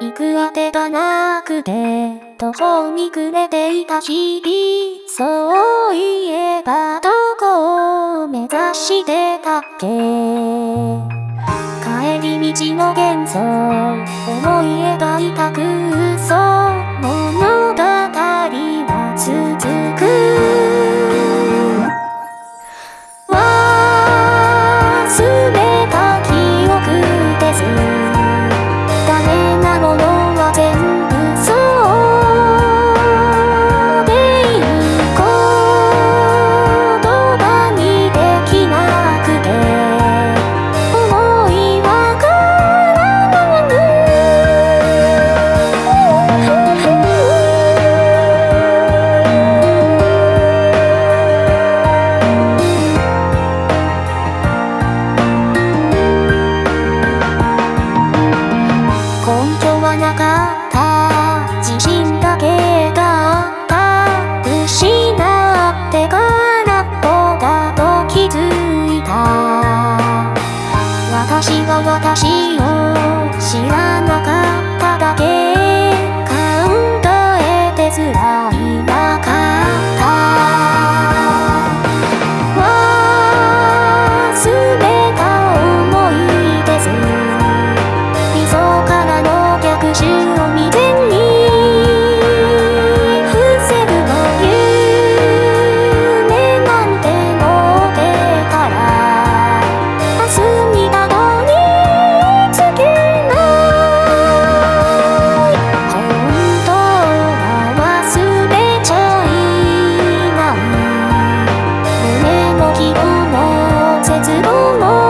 行くあてがなくて、途方に暮れていた日々。そういえばどこを目指してたっけ？帰り道の幻想、思い描いた空私が私を知らなかっただけ。つ思う